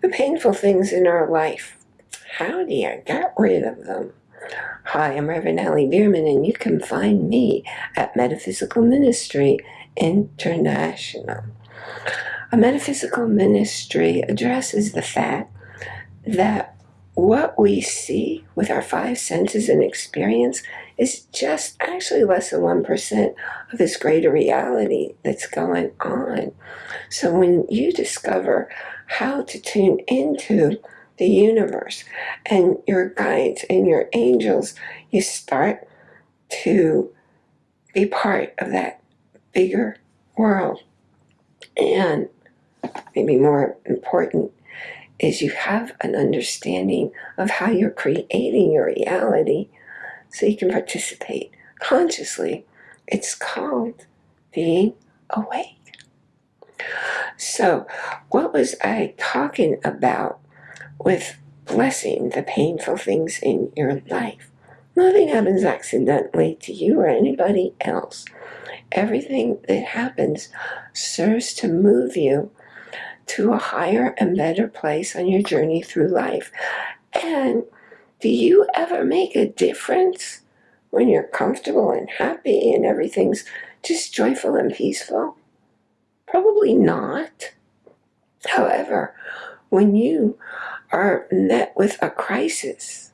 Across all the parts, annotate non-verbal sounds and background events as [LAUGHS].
the painful things in our life. How do you get rid of them? Hi, I'm Reverend Allie Bierman, and you can find me at Metaphysical Ministry International. A metaphysical ministry addresses the fact that what we see with our five senses and experience is just actually less than 1% of this greater reality that's going on. So when you discover how to tune into the universe and your guides and your angels, you start to be part of that bigger world. And maybe more important is you have an understanding of how you're creating your reality so you can participate consciously. It's called being awake. So, what was I talking about with blessing the painful things in your life? Nothing happens accidentally to you or anybody else. Everything that happens serves to move you to a higher and better place on your journey through life. And do you ever make a difference when you're comfortable and happy and everything's just joyful and peaceful? Probably not. However, when you are met with a crisis,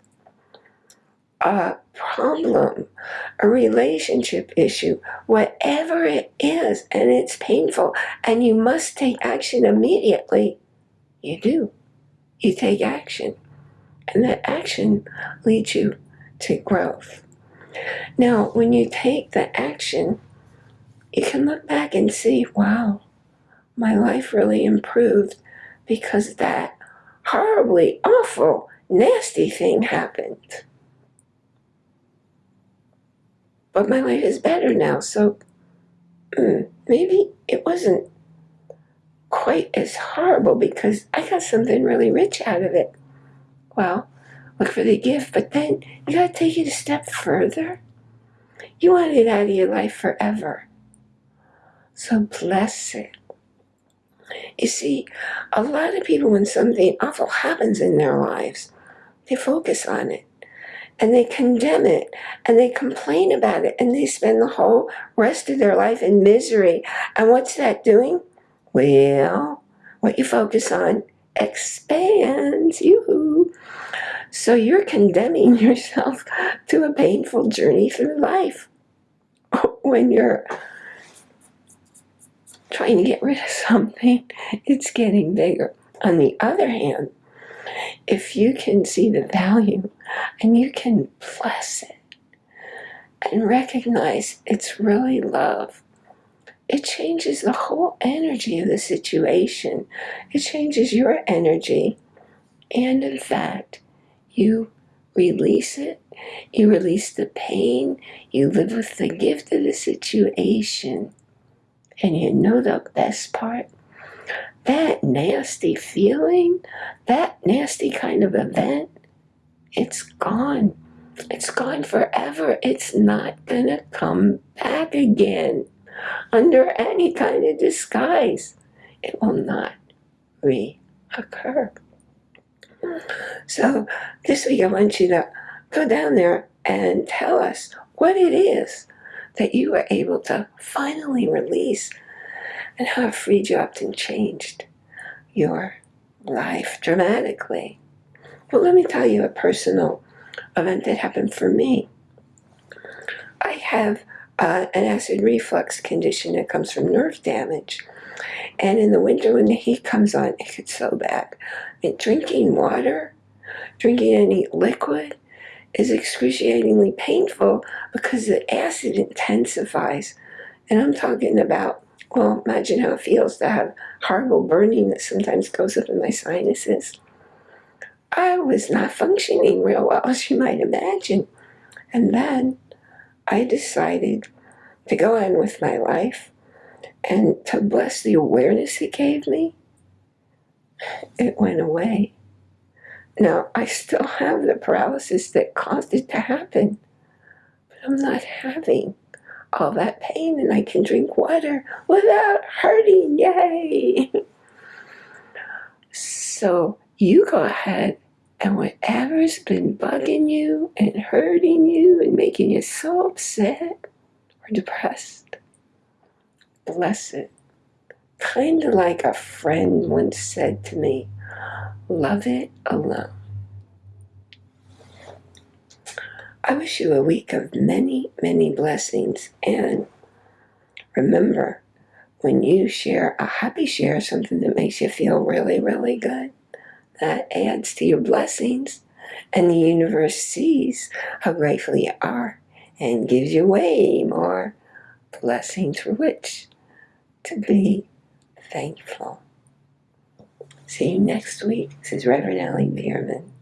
a problem, a relationship issue, whatever it is, and it's painful, and you must take action immediately, you do. You take action. And that action leads you to growth. Now, when you take the action, you can look back and see, wow, my life really improved because that horribly awful, nasty thing happened. But my life is better now, so mm, maybe it wasn't quite as horrible because I got something really rich out of it. Well, look for the gift, but then you gotta take it a step further. You want it out of your life forever. So bless it. You see, a lot of people, when something awful happens in their lives, they focus on it and they condemn it and they complain about it and they spend the whole rest of their life in misery. And what's that doing? Well, what you focus on expands. you. So you're condemning [LAUGHS] yourself to a painful journey through life [LAUGHS] when you're trying to get rid of [LAUGHS] something, it's getting bigger. On the other hand, if you can see the value and you can bless it and recognize it's really love, it changes the whole energy of the situation. It changes your energy. And in fact, you release it. You release the pain. You live with the gift of the situation. And you know the best part? that nasty feeling, that nasty kind of event, it's gone. It's gone forever. It's not going to come back again under any kind of disguise. It will not reoccur. So this week I want you to go down there and tell us what it is that you were able to finally release and how it freed you up and changed your life dramatically. Well, let me tell you a personal event that happened for me. I have uh, an acid reflux condition that comes from nerve damage. And in the winter when the heat comes on, it gets so bad. And drinking water, drinking any liquid is excruciatingly painful because the acid intensifies. And I'm talking about well, imagine how it feels to have horrible burning that sometimes goes up in my sinuses. I was not functioning real well, [LAUGHS] as you might imagine. And then I decided to go on with my life and to bless the awareness it gave me. It went away. Now, I still have the paralysis that caused it to happen, but I'm not having all that pain and I can drink water without hurting. Yay! So you go ahead and whatever's been bugging you and hurting you and making you so upset or depressed, bless it. Kind of like a friend once said to me, love it alone. I wish you a week of many, many blessings. And remember, when you share a happy share, something that makes you feel really, really good, that adds to your blessings. And the universe sees how grateful you are and gives you way more blessings for which to be thankful. See you next week. This is Reverend Allie Bierman.